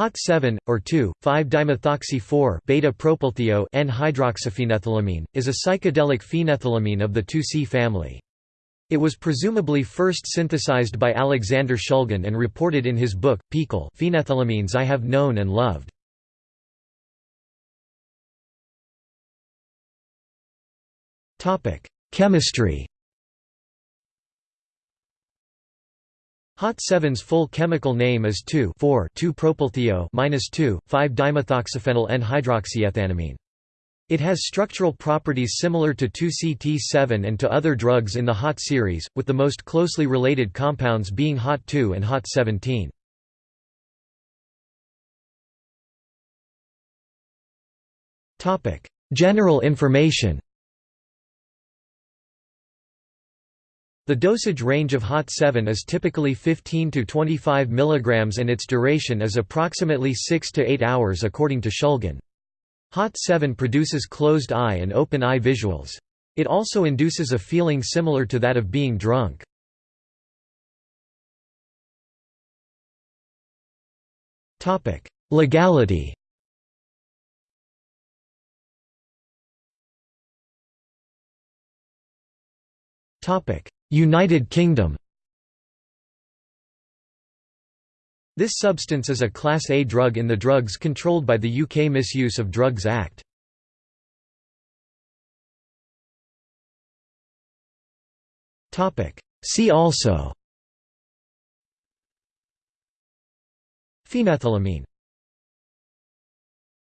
Hot 7 or 2,5-dimethoxy-4 beta-propylthio N-hydroxyphenethylamine is a psychedelic phenethylamine of the 2C family. It was presumably first synthesized by Alexander Shulgin and reported in his book PiHKAL Phenethylamines I Have Known and Loved. Chemistry Hot 7's full chemical name is 2,4,2-propylthio-2,5-dimethoxyphenyl N-hydroxyethanamine. It has structural properties similar to 2CT7 and to other drugs in the HOT series, with the most closely related compounds being HOT 2 and HOT 17. General information The dosage range of HOT 7 is typically 15 to 25 mg and its duration is approximately 6 to 8 hours according to Shulgin. HOT 7 produces closed eye and open eye visuals. It also induces a feeling similar to that of being drunk. Legality Topic United Kingdom. This substance is a Class A drug in the drugs controlled by the UK Misuse of Drugs Act. See also. Phenethylamine